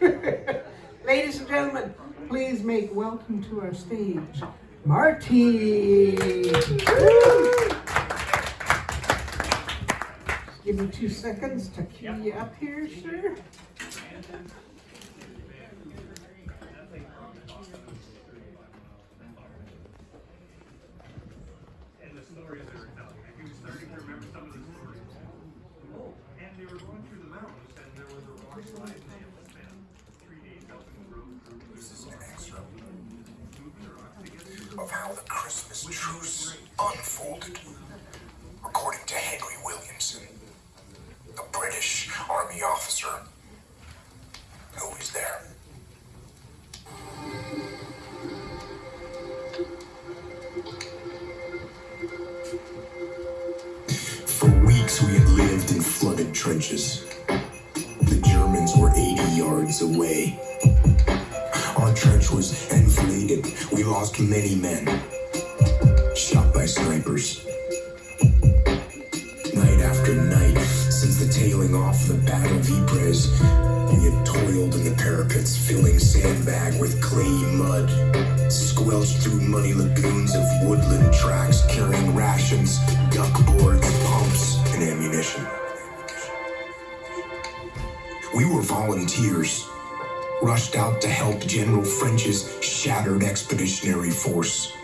Ladies and gentlemen, please make welcome to our stage, Marty. Give me two seconds to cue you up here, sir. Christmas truce unfolded. According to Henry Williamson, a British Army officer who was there. For weeks we had lived in flooded trenches. The Germans were 80 yards away. Our trench was enfiladed. We lost many men. Shot by snipers. Night after night, since the tailing off of the Battle of Ypres, we had toiled in the parapets, filling sandbag with clayey mud. Squelched through muddy lagoons of woodland tracks, carrying rations, duck boards, pumps, and ammunition. We were volunteers, rushed out to help General French's shattered expeditionary force.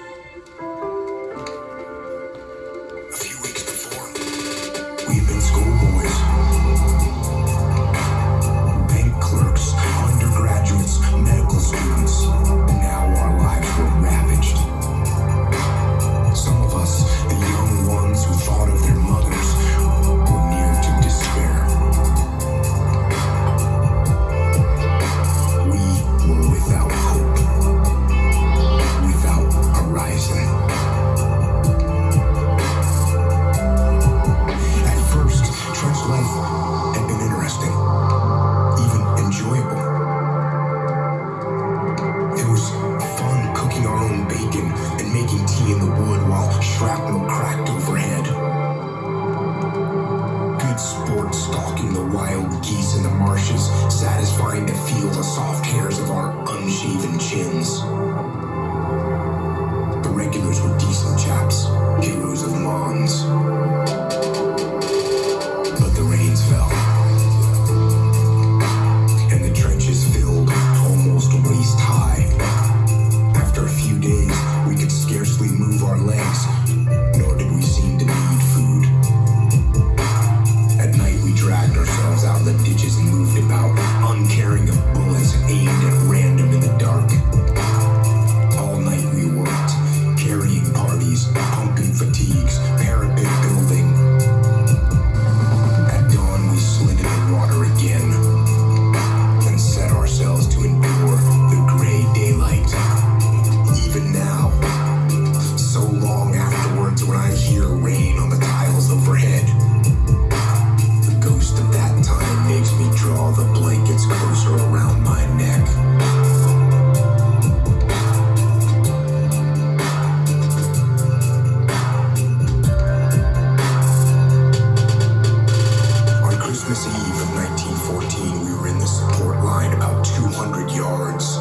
Of 1914, we were in the support line about 200 yards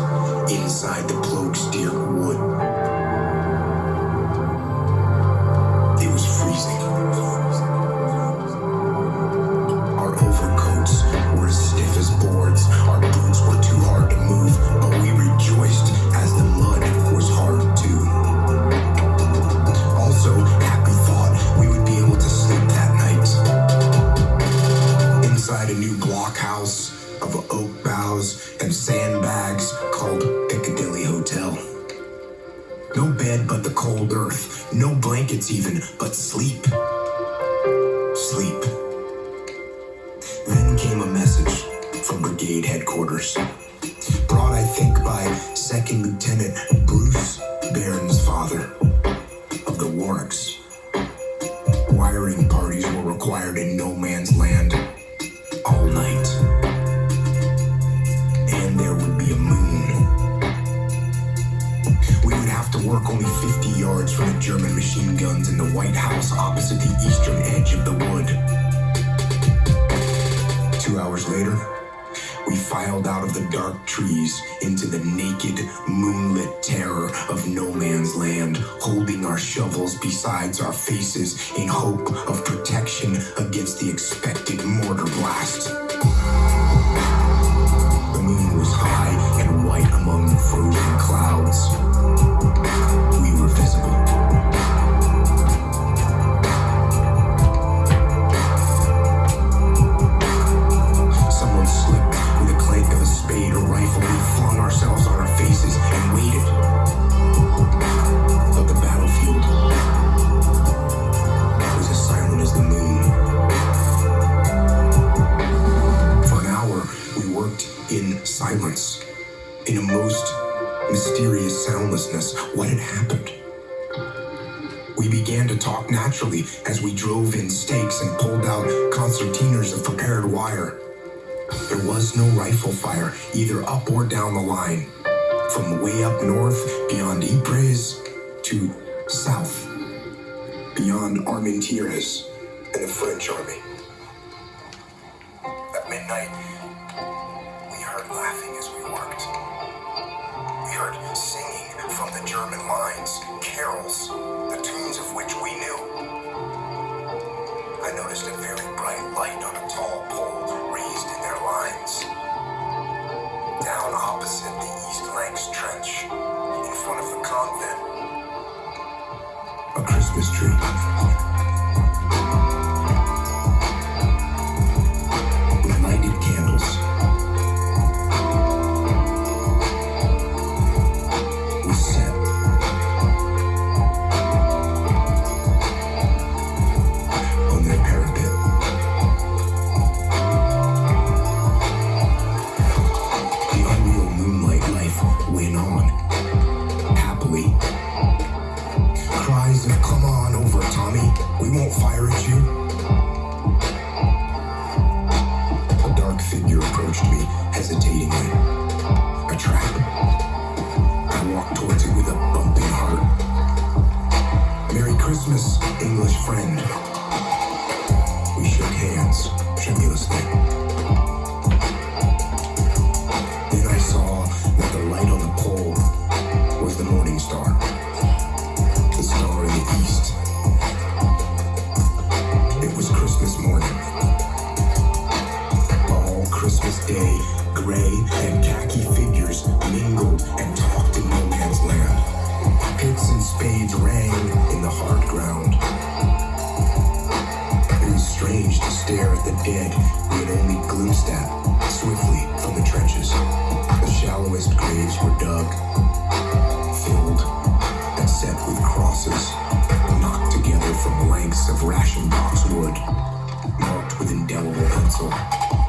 inside the Ploegsteert wood. Oak boughs and sandbags called Piccadilly Hotel. No bed but the cold earth, no blankets even, but sleep. Sleep. Then came a message from brigade headquarters. Brought, I think, by Second Lieutenant Bruce Bairnsfather of the Warwicks. Wiring parties were required in no man's land work only 50 yards from the German machine guns in the White House opposite the eastern edge of the wood. Two hours later, we filed out of the dark trees into the naked, moonlit terror of no man's land, holding our shovels besides our faces in hope of protection against the expected mortar blast. The moon was high and white among the frozen clouds. happened. We began to talk naturally as we drove in stakes and pulled out concertinas of prepared wire. There was no rifle fire, either up or down the line. From way up north, beyond Ypres, to south, beyond Armentières and the French army. history. King had only glimpsed at swiftly from the trenches. The shallowest graves were dug, filled, and set with crosses, knocked together from lengths of ration box wood, marked with indelible pencil.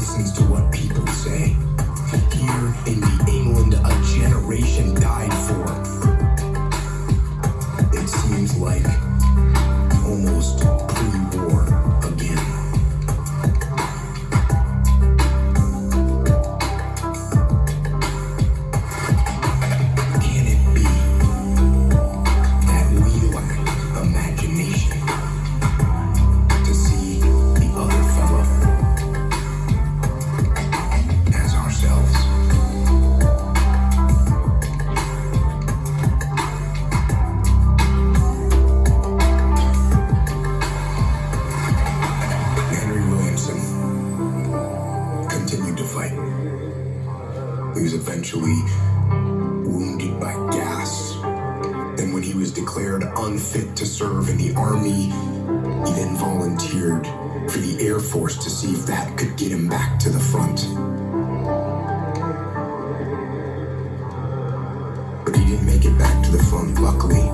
listens to what people say. Here in the England a generation died for. It seems like luckily.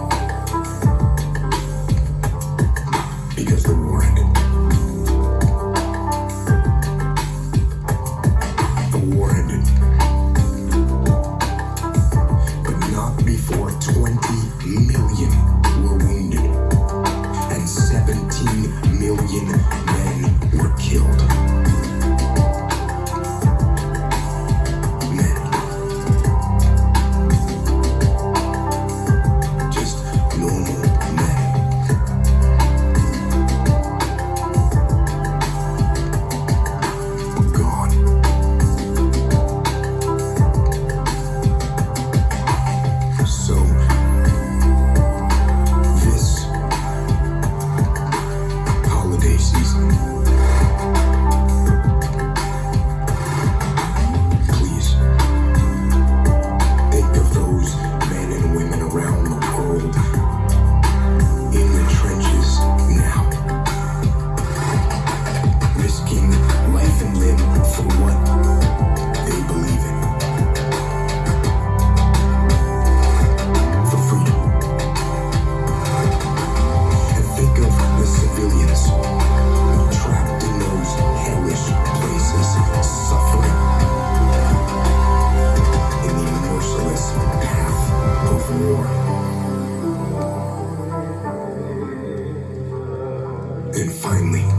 And finally,